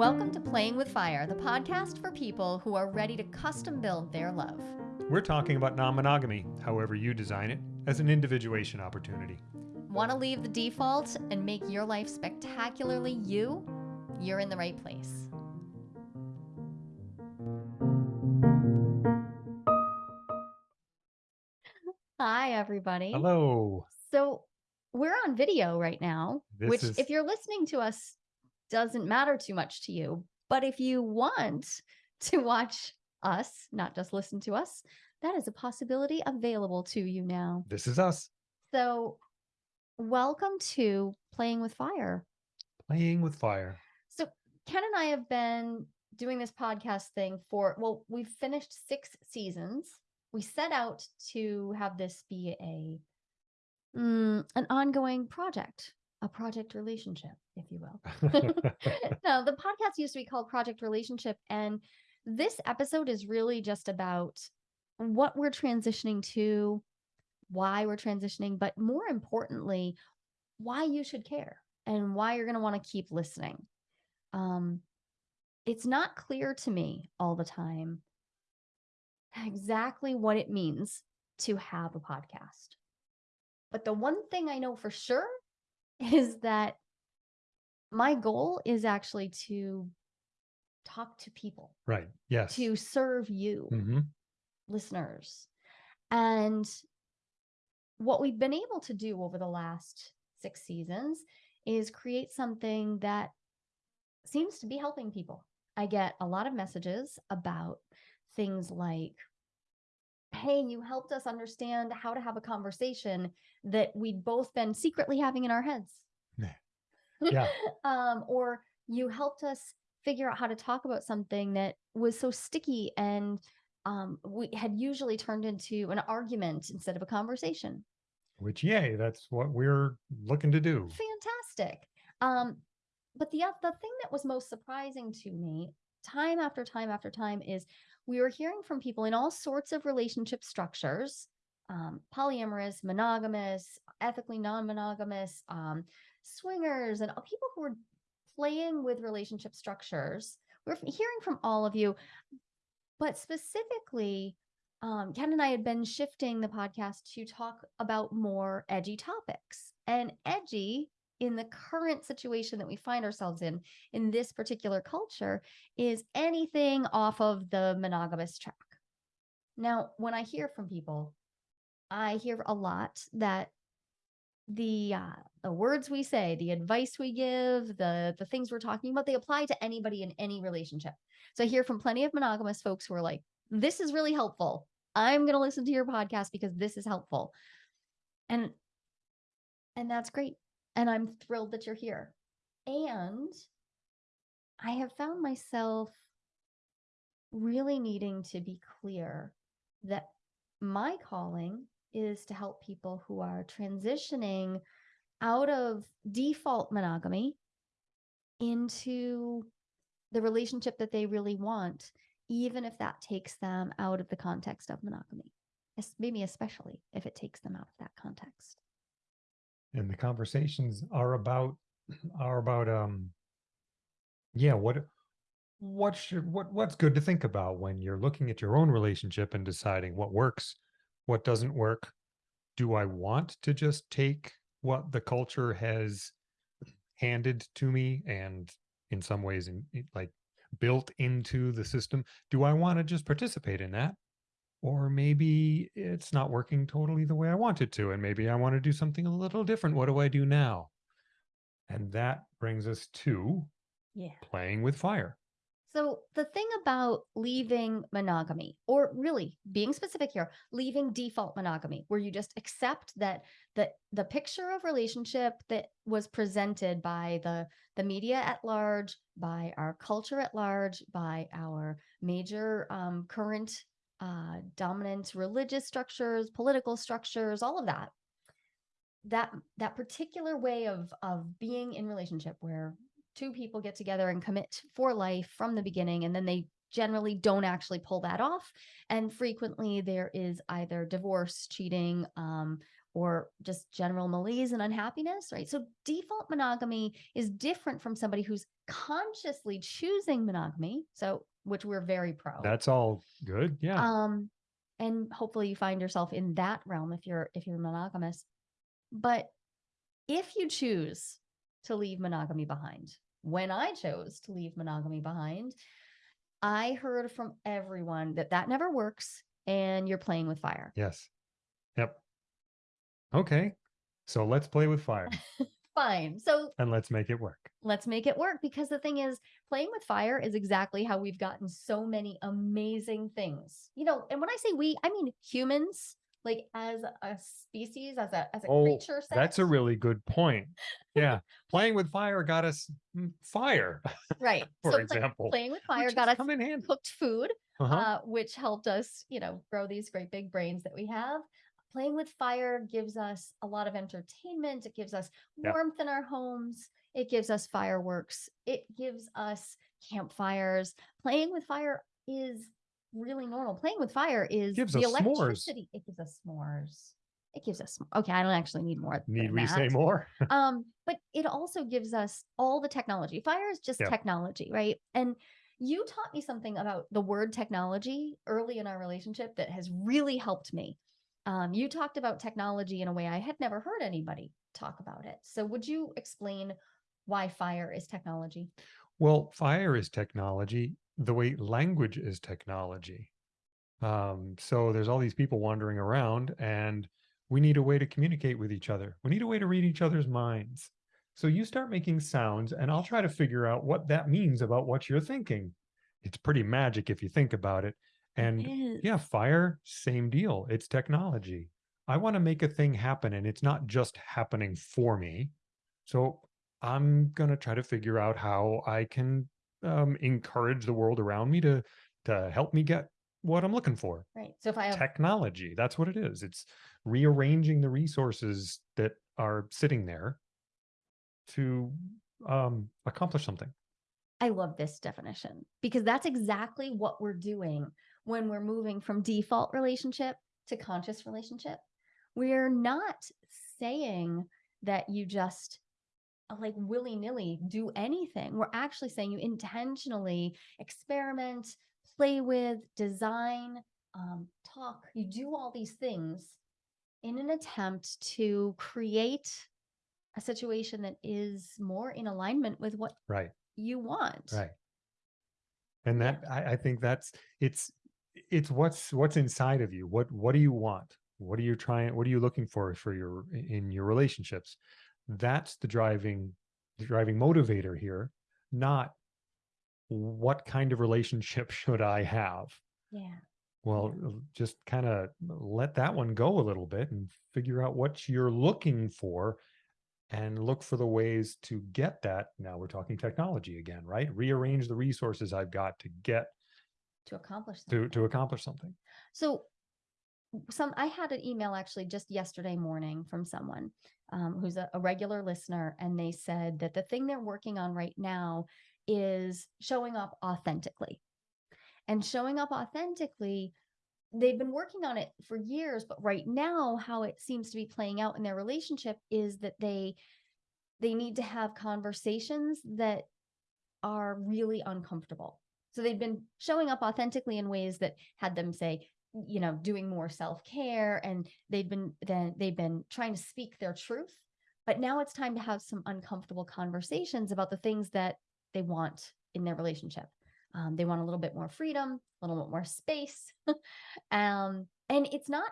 Welcome to Playing with Fire, the podcast for people who are ready to custom build their love. We're talking about non monogamy, however you design it, as an individuation opportunity. Want to leave the default and make your life spectacularly you? You're in the right place. Hi, everybody. Hello. So, we're on video right now, This which, is- if you're listening to us, doesn't matter too much to you. But if you want to watch us, not just listen to us, that is a possibility available to you now. This is us So, welcome to Playing with Fire. playing with fire. So, Ken and I have been doing this podcast thing for, well, we've finished six seasons. We set out to have this be a mm, an ongoing project, a project relationship, if you will. no, the podcast used to be called Project Relationship. And this episode is really just about what we're transitioning to, why we're transitioning, but more importantly, why you should care and why you're going to want to keep listening. Um, it's not clear to me all the time exactly what it means to have a podcast. But the one thing I know for sure is that my goal is actually to talk to people, right. Yes. to serve you, hmm listeners. And what we've been able to do over the last six seasons is create something that seems to be helping people. I get a lot of messages about things like, hey, you helped us understand how to have a conversation that we'd both been secretly having in our heads. Yeah. um, or you helped us figure out how to talk about something that was so sticky and um, we had usually turned into an argument instead of a conversation. Which, yay, that's what we're looking to do. Fantastic. Um, but the the thing that was most surprising to me, time after time after time, is we were hearing from people in all sorts of relationship structures, um, polyamorous, monogamous, ethically non-monogamous, um, swingers, and people who were playing with relationship structures. We're hearing from all of you, but specifically, um, Ken and I had been shifting the podcast to talk about more edgy topics. And edgy in the current situation that we find ourselves in, in this particular culture, is anything off of the monogamous track. Now, when I hear from people, I hear a lot that the uh, the words we say, the advice we give, the the things we're talking about, they apply to anybody in any relationship. So I hear from plenty of monogamous folks who are like, "This is really helpful. I'm going to listen to your podcast because this is helpful." And and that's great. And I'm thrilled that you're here. And I have found myself really needing to be clear that my calling is to help people who are transitioning out of default monogamy into the relationship that they really want, even if that takes them out of the context of monogamy. Maybe especially if it takes them out of that context. And the conversations are about, are about, um, yeah, what, what should, what, what's good to think about when you're looking at your own relationship and deciding what works, what doesn't work? Do I want to just take what the culture has handed to me and in some ways in, like built into the system? Do I want to just participate in that? Or maybe it's not working totally the way I want it to, and maybe I want to do something a little different. What do I do now? And that brings us to Yeah. playing with fire. So the thing about leaving monogamy, or really being specific here, leaving default monogamy, where you just accept that the the picture of relationship that was presented by the the media at large, by our culture at large, by our major um, current uh, dominant religious structures, political structures, all of that, that that particular way of of being in relationship where two people get together and commit for life from the beginning and then they generally don't actually pull that off and frequently there is either divorce cheating um, or just general malaise and unhappiness, right? So default monogamy is different from somebody who's consciously choosing monogamy. So which we're very pro. That's all good. Yeah. Um, and hopefully you find yourself in that realm if you're if you're monogamous. But if you choose to leave monogamy behind, when I chose to leave monogamy behind, I heard from everyone that that never works and you're playing with fire. yes. Yep. Okay. So let's play with fire Fine. So and let's make it work. let's make it work because the thing is playing with fire is exactly how we've gotten so many amazing things you know and when i say we i mean humans like as a species as a as a Oh, creature That's a really good point. Yeah. Playing with fire got us mm, fire, right for so example. playing with fire got us come in handy. cooked food Uh-huh. uh, which helped us you know grow these great big brains that we have playing with fire gives us a lot of entertainment it gives us Yeah. warmth in our homes it gives us fireworks it gives us campfires playing with fire is really normal playing with fire is Gives the us s'mores. electricity it gives us s'mores it gives us okay i don't actually need more Need we say more? um but it also gives us all the technology fire is just Yeah. technology right and you taught me something about the word technology early in our relationship that has really helped me um, you talked about technology in a way i had never heard anybody talk about it so would you explain why fire is technology Well, fire is technology the way language is technology. Um, so there's all these people wandering around, and we need a way to communicate with each other. We need a way to read each other's minds. So you start making sounds, and I'll try to figure out what that means about what you're thinking. It's pretty magic if you think about it. And yeah, fire, same deal. It's technology. I want to make a thing happen, and it's not just happening for me. So I'm gonna try to figure out how I can um, encourage the world around me to to help me get what I'm looking for. right so if i have Technology. That's what it is. It's rearranging the resources that are sitting there to um, accomplish something. I love this definition because that's exactly what we're doing when we're moving from default relationship to conscious relationship. We're not saying that you just uh, like willy nilly do anything. We're actually saying you intentionally experiment, play with, design, um, talk. You do all these things in an attempt to create a situation that is more in alignment with what Right. you want. Right. And Yeah. that I, I think that's it's it's what's what's inside of you. What what do you want? What are you trying what are you looking for for your in your relationships? That's the driving the driving motivator here, not what kind of relationship should I have? Yeah. Well, uh, just kind of let that one go a little bit and figure out what you're looking for and look for the ways to get that. Now we're talking technology again, right? Rearrange the resources I've got to get To accomplish to something. to accomplish something. So some I had an email actually just yesterday morning from someone um, who's a, a regular listener, and they said that the thing they're working on right now is showing up authentically. And showing up authentically, they've been working on it for years, but right now, how it seems to be playing out in their relationship is that they they need to have conversations that are really uncomfortable. So they've been showing up authentically in ways that had them say, you know, doing more self-care and they've been then they've been trying to speak their truth. But now it's time to have some uncomfortable conversations about the things that they want in their relationship. Um, they want a little bit more freedom, a little bit more space. um, and it's not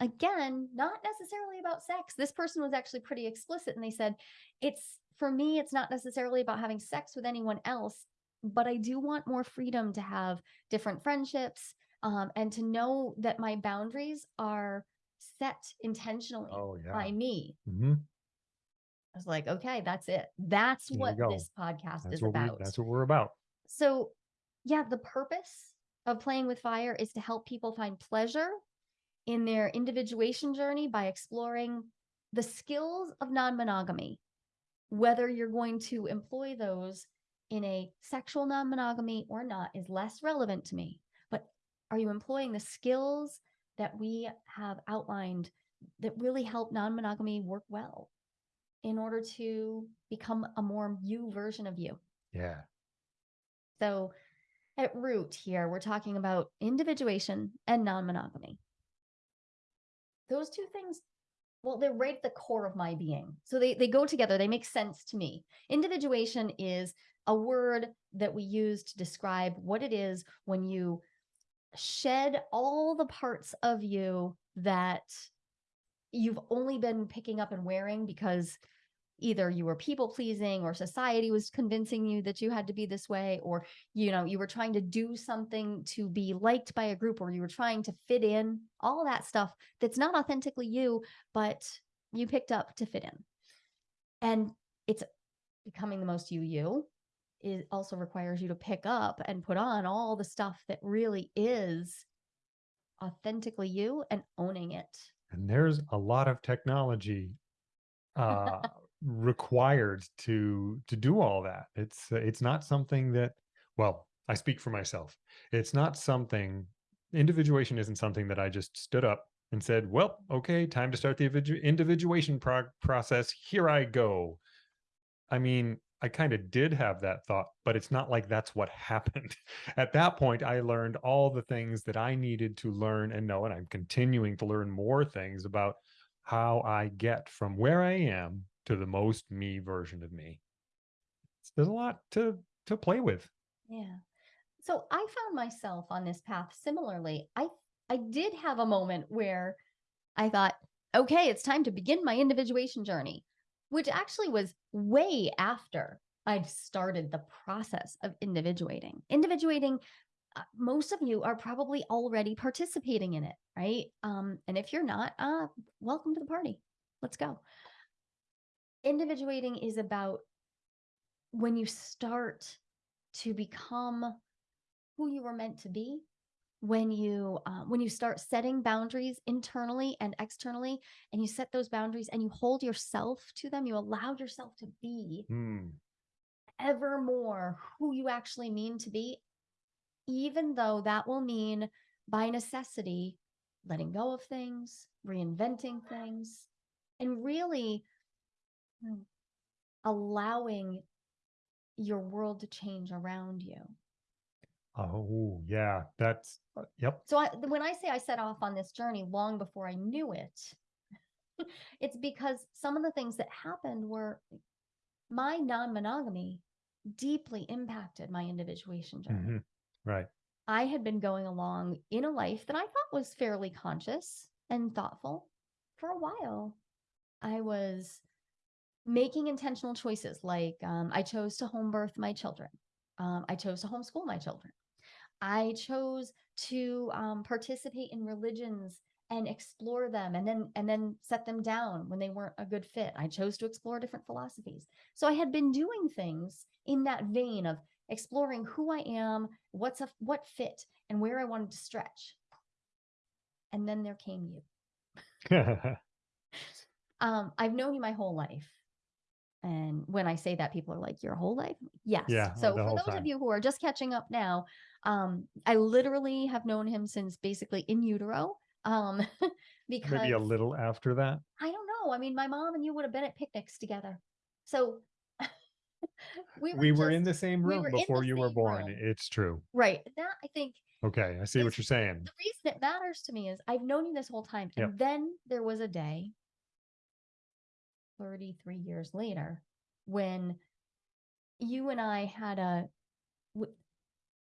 again, not necessarily about sex. This person was actually pretty explicit and they said, it's for me, it's not necessarily about having sex with anyone else, but I do want more freedom to have different friendships um, and to know that my boundaries are set intentionally Oh yeah. by me. hmm I was like, okay, that's it. That's There what this podcast That's is what we about. that's what we're about. So, yeah, the purpose of playing with fire is to help people find pleasure in their individuation journey by exploring the skills of non monogamy, whether you're going to employ those in a sexual non monogamy or not is less relevant to me. But are you employing the skills that we have outlined that really help non-monogamy work well in order to become a more you version of you. Yeah. So at root here, we're talking about individuation and non-monogamy. Those two things, well, they're right at the core of my being. So they, they go together, they make sense to me. Individuation is a word that we use to describe what it is when you shed all the parts of you that you've only been picking up and wearing because either you were people pleasing or society was convincing you that you had to be this way or you know you were trying to do something to be liked by a group or you were trying to fit in all that stuff that's not authentically you but you picked up to fit in. And it's becoming the most you you. It also requires you to pick up and put on all the stuff that really is authentically you and owning it. And there's a lot of technology uh required to to do all that. It's it's not something that well, I speak for myself. It's not something individuation isn't something that I just stood up and said, "Well, okay, time to start the individuation process. Here I go." I mean, I kind of did have that thought, but it's not like that's what happened. At that point, I learned all the things that I needed to learn and know, and I'm continuing to learn more things about how I get from where I am to the most me version of me. There's a lot to to play with. Yeah. So I found myself on this path similarly. I I did have a moment where I thought, okay, it's time to begin my individuation journey, which actually was way after I'd started the process of individuating. Individuating, uh, most of you are probably already participating in it, right? Um, and if you're not, uh, welcome to the party. Let's go. Individuating is about when you start to become who you were meant to be when you uh, when you start setting boundaries internally and externally and you set those boundaries and you hold yourself to them you allow yourself to be Hmm. ever more who you actually mean to be even though that will mean by necessity letting go of things reinventing things and really mm, allowing your world to change around you Oh, yeah. That's uh, yep. So I, when I say I set off on this journey long before I knew it, it's because some of the things that happened were my non-monogamy deeply impacted my individuation journey. mhm, Right. I had been going along in a life that I thought was fairly conscious and thoughtful for a while. I was making intentional choices like um, I chose to home birth my children. Um, I chose to homeschool my children. I chose to um, participate in religions and explore them and then and then set them down when they weren't a good fit. I chose to explore different philosophies. So I had been doing things in that vein of exploring who I am, what's a what fit, and where I wanted to stretch. And then there came you. Um, I've known you my whole life. And when I say that, people are like, Your whole life? Yes. Yeah, So for those time. of you who are just catching up now, um, I literally have known him since basically in utero. Um, because Maybe a little after that. I don't know. I mean, my mom and you would have been at picnics together. So we were, We were in the same room in before you were born. room. It's true. right. That I think Okay, I see what you're saying. the reason it matters to me is I've known you this whole time. Yep. And then there was a day 33 years later when you and I had a,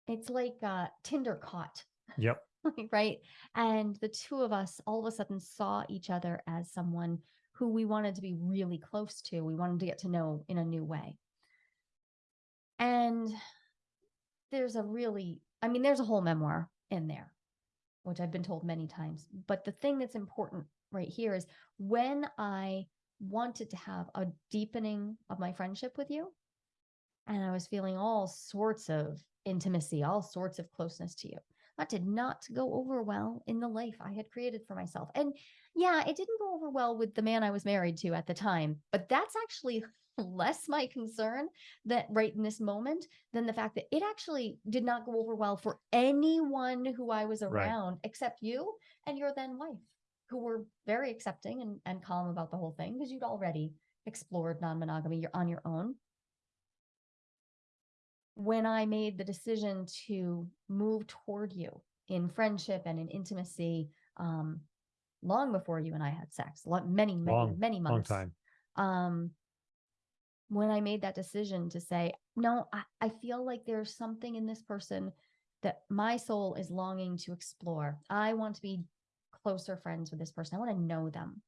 it's like uh Tinder caught, Yep. right? And the two of us all of a sudden saw each other as someone who we wanted to be really close to. We wanted to get to know in a new way. And there's a really, I mean, there's a whole memoir in there, which I've been told many times. But the thing that's important right here is when I wanted to have a deepening of my friendship with you, and I was feeling all sorts of intimacy, all sorts of closeness to you. That did not go over well in the life I had created for myself. And yeah, it didn't go over well with the man I was married to at the time, but that's actually less my concern that right in this moment than the fact that it actually did not go over well for anyone who I was Right. around except you and your then wife. Who were very accepting and, and calm about the whole thing because you'd already explored non-monogamy, you're on your own. When I made the decision to move toward you in friendship and in intimacy, um, long before you and I had sex, many, many, Long- many Long time. Um, when I made that decision to say, no, I, I feel like there's something in this person that my soul is longing to explore. I want to be closer friends with this person. I want to know them.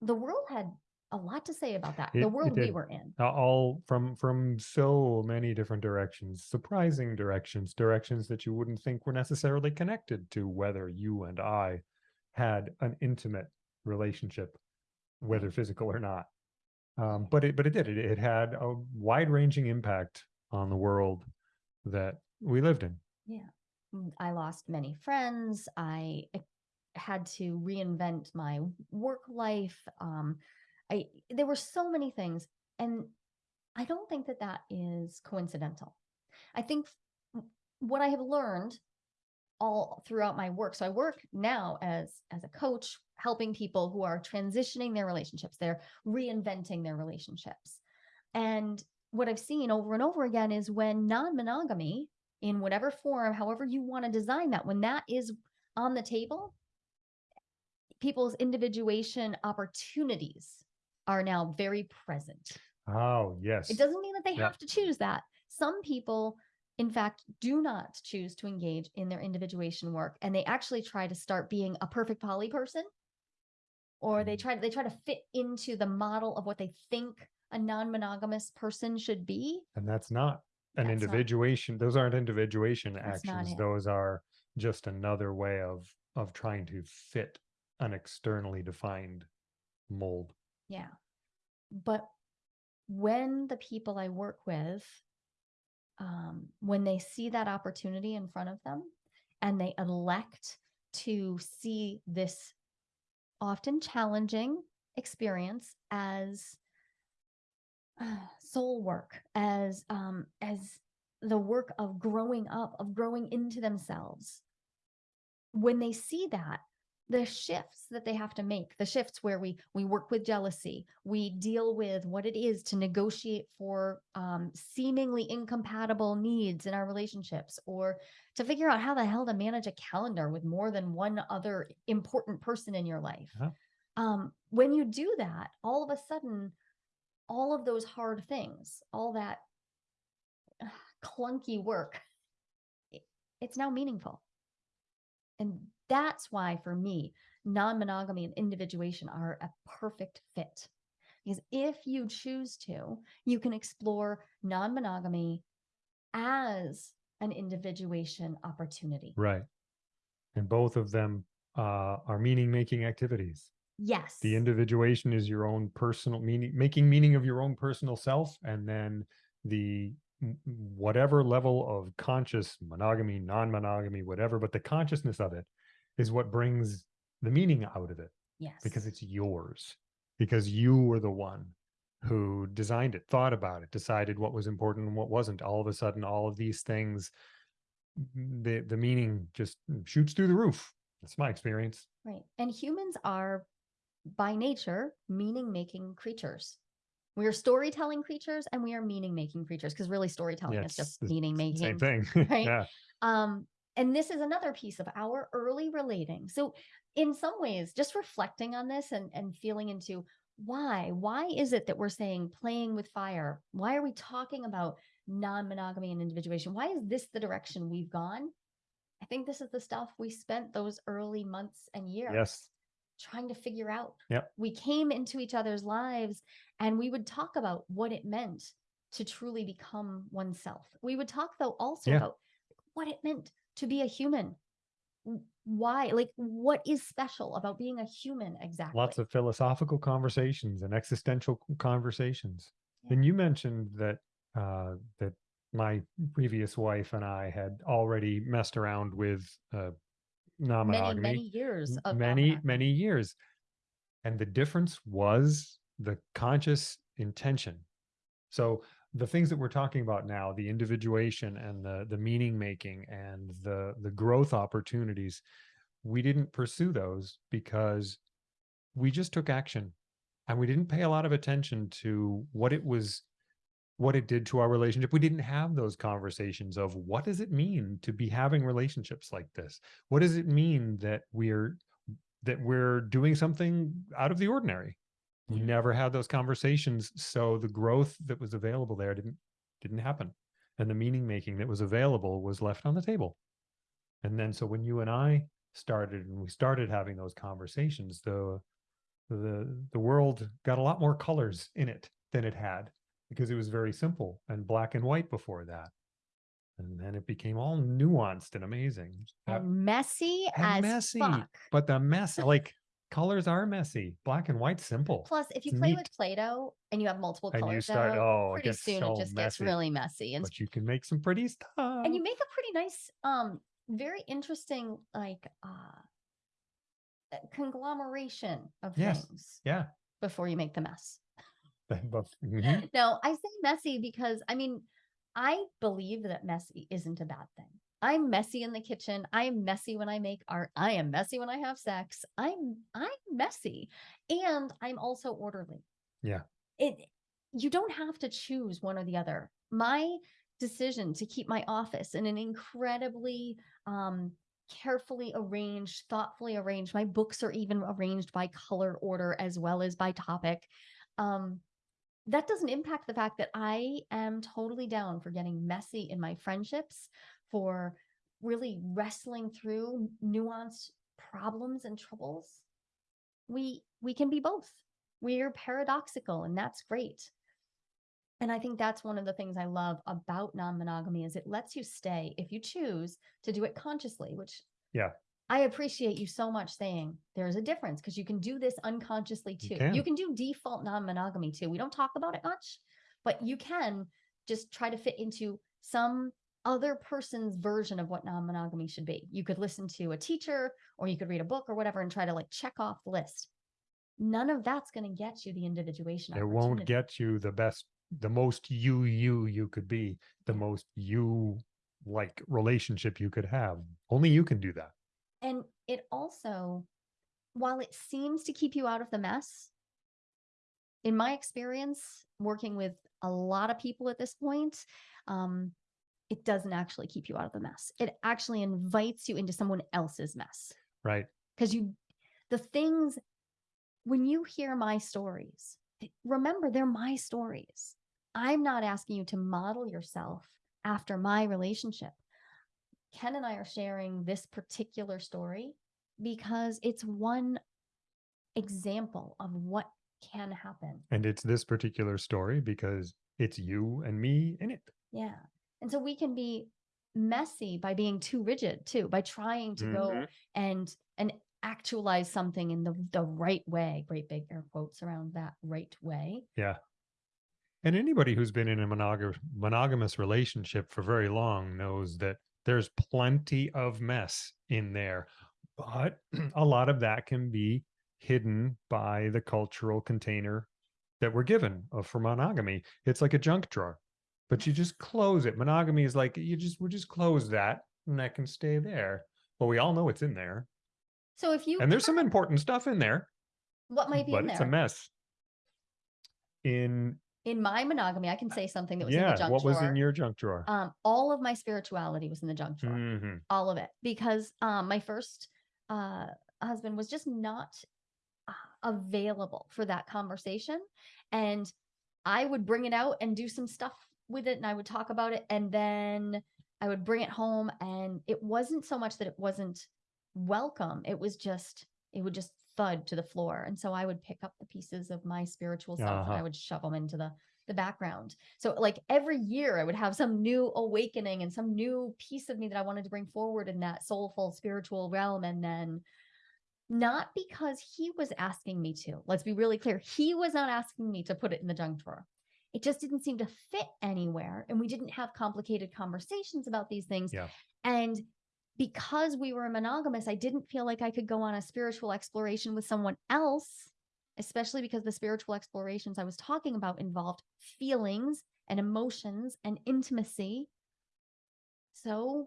The world had a lot to say about that. It- the world we were in. all from from so many different directions surprising directions directions that you wouldn't think were necessarily connected to whether you and i had an intimate relationship whether physical or not um, but it but it did it, it had a wide ranging impact on the world that we lived in Mm, I lost many friends. I had to reinvent my work life. Um, I there were so many things, and I don't think that that is coincidental. I think what I have learned all throughout my work. So I work now as as a coach, helping people who are transitioning their relationships. They're reinventing their relationships, and what I've seen over and over again is when non-monogamy in whatever form, however you want to design that, when that is on the table, people's individuation opportunities are now very present. oh yes It doesn't mean that they Yeah. have to choose that. Some people, in fact, do not choose to engage in their individuation work and they actually try to start being a perfect poly person or they Mm. try they try to fit into the model of what they think a non-monogamous person should be. and that's not an That's not- individuation those aren't individuation That's not actions it. those are just another way of of trying to fit an externally defined mold Yeah. But when the people I work with, um, when they see that opportunity in front of them and they elect to see this often challenging experience as uh, soul work, as um, as the work of growing up, of growing into themselves. When they see that, the shifts that they have to make the shifts where we we work with jealousy we deal with what it is to negotiate for um, seemingly incompatible needs in our relationships or to figure out how the hell to manage a calendar with more than one other important person in your life Uh-huh. um, when you do that all of a sudden all of those hard things all that clunky work, it's now meaningful and that's why, for me, non monogamy and individuation are a perfect fit. Because if you choose to, you can explore non monogamy as an individuation opportunity. Right. And both of them uh, are meaning making activities. Yes. The individuation is your own personal meaning, making meaning of your own personal self. And then the whatever level of conscious monogamy, non monogamy, whatever, but the consciousness of it is what brings the meaning out of it yes. because it's yours, because you were the one who designed it, thought about it, decided what was important and what wasn't. All of a sudden, all of these things, the the meaning just shoots through the roof. That's my experience. Right. And humans are, by nature, meaning making creatures. We are storytelling creatures and we are meaning making creatures because really storytelling Yeah, is just meaning making. Same thing. right? yeah. Um, and this is another piece of our early relating. So, in some ways, just reflecting on this and, and feeling into why, why is it that we're saying playing with fire? Why are we talking about non monogamy and individuation? Why is this the direction we've gone? I think this is the stuff we spent those early months and years Yes. Trying to figure out. Yep. We came into each other's lives and we would talk about what it meant to truly become oneself. We would talk though also Yeah. about what it meant to be a human. Why, like, what is special about being a human exactly? Lots of philosophical conversations and existential conversations. Yeah. And you mentioned that uh, that my previous wife and I had already messed around with uh, non-monogamy. many years of many many years. And the difference was the conscious intention. So the things that we're talking about now the individuation and the the meaning making and the the growth opportunities we didn't pursue those because we just took action. And we didn't pay a lot of attention to what it was what it did to our relationship. We didn't have those conversations of what does it mean to be having relationships like this? What does it mean that we're that we're doing something out of the ordinary? We Yeah. never had those conversations so the growth that was available there didn't didn't happen. And the meaning making that was available was left on the table. And then so when you and i started and we started having those conversations the the the world got a lot more colors in it than it had because it was very simple and black and white before that and then it became all nuanced and amazing and messy and as messy, fuck. but the mess like colors are messy black and white simple Plus, if you It's play neat. with Play-Doh and you have multiple and colors, you start out, oh it pretty soon so it just gets really messy. And but you can make some pretty stuff and you make a pretty nice um very interesting like uh uh, conglomeration of Yes. things yeah before you make the mess mhm. no i say messy because i mean i believe that messy isn't a bad thing. I'm messy in the kitchen. I'm messy when i make art. I am messy when i have sex. I'm i'm messy. And i'm also orderly. Yeah. it you don't have to choose one or the other. My decision to keep my office in an incredibly um carefully arranged thoughtfully arranged my books are even arranged by color order as well as by topic um that doesn't impact the fact that i am totally down for getting messy in my friendships for really wrestling through nuanced problems and troubles. We we can be both. We're paradoxical and that's great. And i think that's one of the things i love about non-monogamy is it lets you stay if you choose to do it consciously which Yeah. I appreciate you so much saying there's a difference because you can do this unconsciously too. Can. you can. do default non-monogamy too. We don't talk about it much but you can just try to fit into some other person's version of what non-monogamy should be. You could listen to a teacher or you could read a book or whatever and try to like check off the list. None of that's going to get you the individuation it won't get you the best the most you you you could be the most you like relationship you could have. Only you can do that And it also, while it seems to keep you out of the mess, in my experience working with a lot of people at this point, um, it doesn't actually keep you out of the mess. It actually invites you into someone else's mess right because you, the things, when you hear my stories, remember they're my stories. I'm not asking you to model yourself after my relationship. Ken and I are sharing this particular story because it's one example of what can happen. and it's this particular story because it's you and me in it Yeah. And so we can be messy by being too rigid too, by trying to go Mhm. and and actualize something in the the right way. Great big air quotes around that right way. yeah and anybody who's been in a monog- monogamous relationship for very long knows that there's plenty of mess in there but a lot of that can be hidden by the cultural container that we're given uh, for monogamy. It's like a junk drawer but you just close it. Monogamy is like you just we just close that and that can stay there. But we all know it's in there. So if you and there's some important stuff in there what might be but in it's there? a mess. In in my monogamy, I can say something that was in yeah the junk what was in your junk drawer um, all of my spirituality was in the junk drawer. Mhm. all of it because um my first uh husband was just not uh, available for that conversation and i would bring it out and do some stuff with it and i would talk about it and then i would bring it home and it wasn't so much that it wasn't welcome it was just it would just thud to the floor and so i would pick up the pieces of my spiritual self and i Uh-huh. would shove them into the the background so like every year I would have some new awakening and some new piece of me that I wanted to bring forward in that soulful spiritual realm. And then not because he was asking me to, let's be really clear. He was not asking me to put it in the junk drawer. It just didn't seem to fit anywhere. And we didn't have complicated conversations about these things. Yeah. And because we were monogamous, I didn't feel like I could go on a spiritual exploration with someone else especially because the spiritual explorations I was talking about involved feelings and emotions and intimacy. So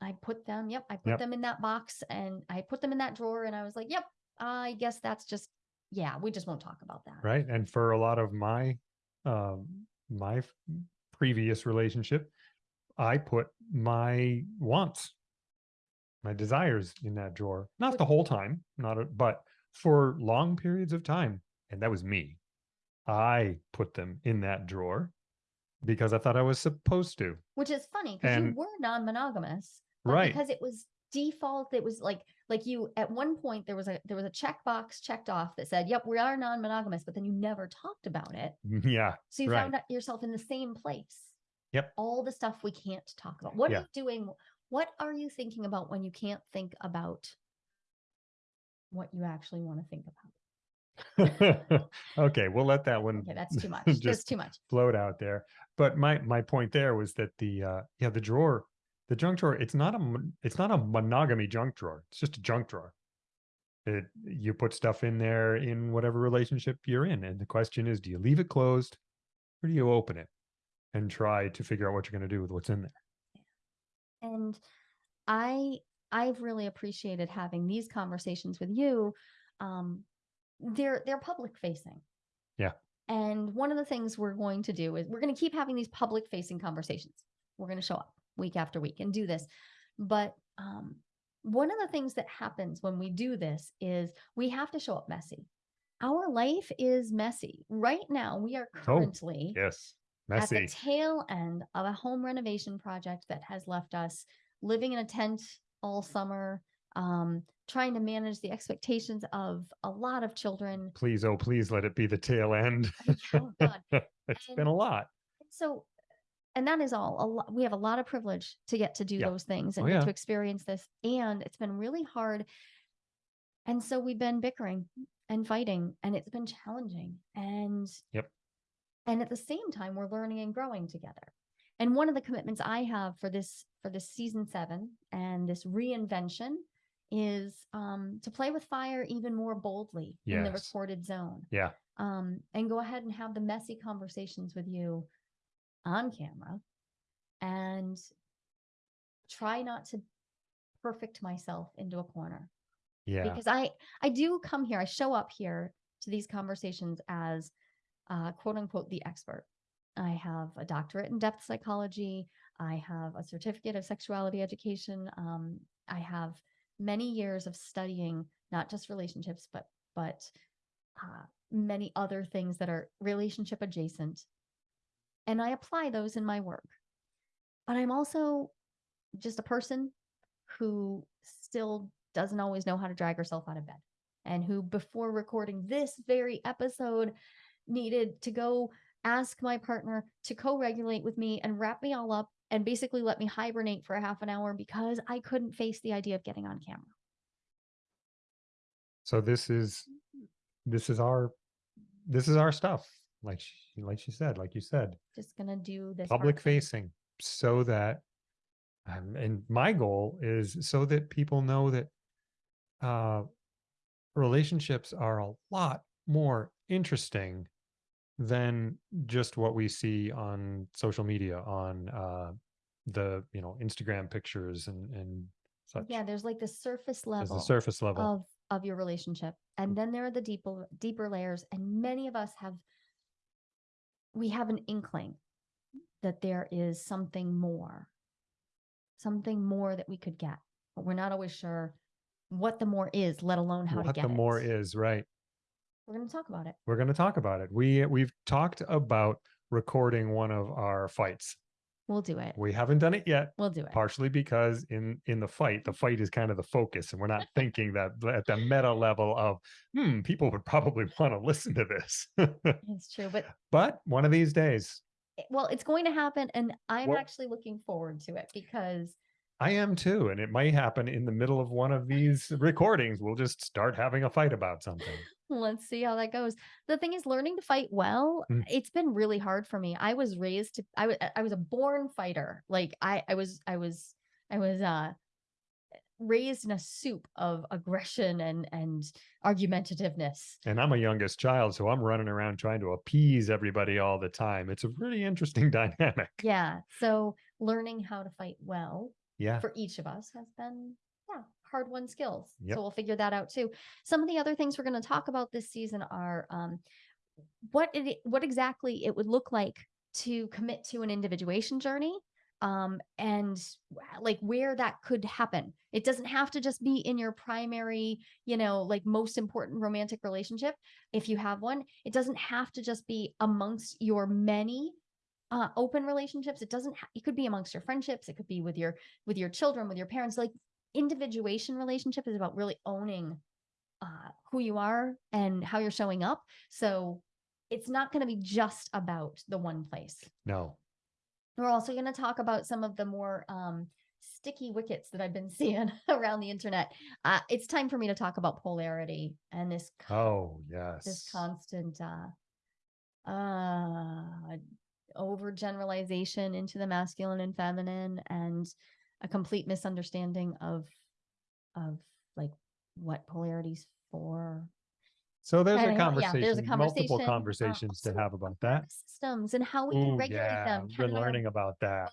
I put them, yep, I put Yep. them in that box and I put them in that drawer and I was like, yep, I guess that's just, yeah, we just won't talk about that. right and for a lot of my um my previous relationship i put my wants my desires in that drawer not the whole time not a, but for long periods of time and that was me i put them in that drawer because i thought i was supposed to Which is funny because you were non-monogamous, right because it was default, it was like, like you, at one point, there was a, there was a checkbox checked off that said, yep, we are non-monogamous, but then you never talked about it. Mm, yeah So you Right. found yourself in the same place. Yep. All the stuff we can't talk about. What Yeah. are you doing? What are you thinking about when you can't think about what you actually want to think about? okay we'll let that one Okay, that's too much. That's just too much. float out there. But my my point there was that the uh yeah the drawer, the junk drawer, it's not a it's not a monogamy junk drawer. It's just a junk drawer. It you put stuff in there in whatever relationship you're in, and the question is, do you leave it closed or do you open it and try to figure out what you're going to do with what's in there? And I I've really appreciated having these conversations with you. Um, they're they're public facing. Yeah. And one of the things we're going to do is we're going to keep having these public facing conversations. We're going to show up week after week and do this. But um, one of the things that happens when we do this is we have to show up messy. Our life is messy. Right now, we are currently Yes, at the tail end of a home renovation project that has left us living in a tent all summer, um, trying to manage the expectations of a lot of children. Please, oh please, let it be the tail end. Oh God. it's been a lot. So, and that is all. A lot, we have a lot of privilege to get to do Yeah. those things Oh, and get yeah. to experience this. And it's been really hard. And so we've been bickering and fighting, and it's been challenging. And Yep. And at the same time, we're learning and growing together. And one of the commitments I have for this for this season seven and this reinvention is um, to play with fire even more boldly in the recorded zone Yeah. um, and go ahead and have the messy conversations with you on camera and try not to perfect myself into a corner Yeah. because i i do come here i show up here to these conversations as uh, quote unquote the expert. I have a doctorate in depth psychology. I have a certificate of sexuality education. Um, i have many years of studying not just relationships but but uh, many other things that are relationship adjacent. And i apply those in my work. But i'm also just a person who still doesn't always know how to drag herself out of bed. And who before recording this very episode needed to go ask my partner to co-regulate with me and wrap me all up and basically let me hibernate for a half an hour because I couldn't face the idea of getting on camera. so this is this is our this is our stuff like she, like she said like you said Just gonna do this public facing so that um, and my goal is so that people know that uh relationships are a lot more interesting than just what we see on social media on uh the you know instagram pictures and and such Yeah, there's like the surface level the surface level of of your relationship, and then there are the deeper deeper layers. And many of us have we have an inkling that there is something more, something more that we could get, but we're not always sure what the more is, let alone how to what get the more it. is right We're going to talk about it. we're going to talk about it. We we've talked about recording one of our fights. We'll do it. we haven't done it yet We'll do it. partially because in in the fight the fight is kind of the focus and we're not thinking that at the meta level of hmm people would probably want to listen to this. It's true, but but one of these days. Well, it's going to happen, and I'm Well- actually looking forward to it because i am too and it might happen in the middle of one of these recordings. We'll just start having a fight about something Let's see how that goes. The thing is, learning to fight well, Mm. it's been really hard for me. I was raised to, I was, I was a born fighter. Like I, I was, I was, I was, uh, raised in a soup of aggression and and argumentativeness. and i'm a youngest child so i'm running around trying to appease everybody all the time it's a really interesting dynamic Yeah. So learning how to fight well Yeah. for each of us has been, hard won skills. Yep. So we'll figure that out too. Some of the other things we're going to talk about this season are um, what it what exactly it would look like to commit to an individuation journey um and like where that could happen it doesn't have to just be in your primary you know like most important romantic relationship if you have one it doesn't have to just be amongst your many uh open relationships it doesn't it could be amongst your friendships it could be with your with your children with your parents like individuation relationship is about really owning uh who you are and how you're showing up so it's not going to be just about the one place No. we're also going to talk about some of the more um, sticky wickets that I've been seeing around the internet. Uh, it's time for me to talk about polarity and this Oh, yes. this constant uh, uh, overgeneralization into the masculine and feminine, and a complete misunderstanding of of like what polarity's for. So there's Kinda, a yeah, conversation, there's a multiple conversation, conversations to have about that. Systems and how we can Ooh, regulate yeah, them. Ken been learning about that.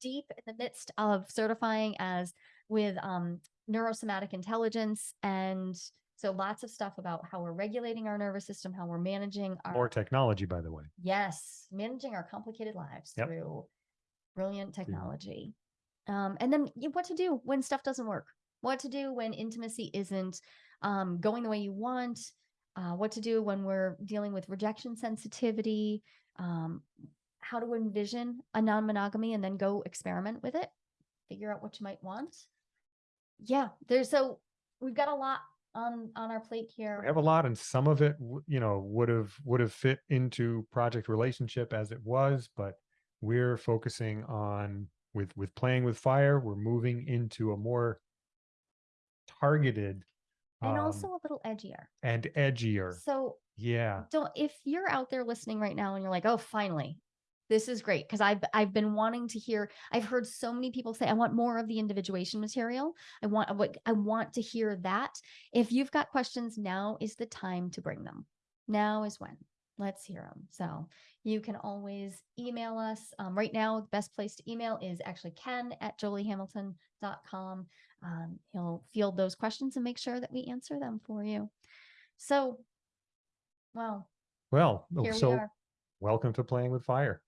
deep in the midst of certifying as with um, neurosomatic intelligence and so lots of stuff about how we're regulating our nervous system how we're managing our More technology, by the way. yes managing our complicated lives Yep. through brilliant technology um, and then what to do when stuff doesn't work what to do when intimacy isn't um, going the way you want uh, what to do when we're dealing with rejection sensitivity um, how to envision a non-monogamy and then go experiment with it figure out what you might want. Yeah there's so we've got a lot on on our plate here. We have a lot, and some of it, you know, would have would have fit into project relationship as it was, but we're focusing on with with playing with fire. We're moving into a more targeted and um, also a little edgier. and edgier. so Yeah, don't if you're out there listening right now and you're like oh finally this is great because i've i've been wanting to hear i've heard so many people say i want more of the individuation material. I want what i want to hear that. If you've got questions now is the time to bring them. Now is when let's hear them so you can always email us um, right now the best place to email is actually ken at joliehamilton.com um, he'll field those questions and make sure that we answer them for you. So well well, here we are. welcome to playing with fire.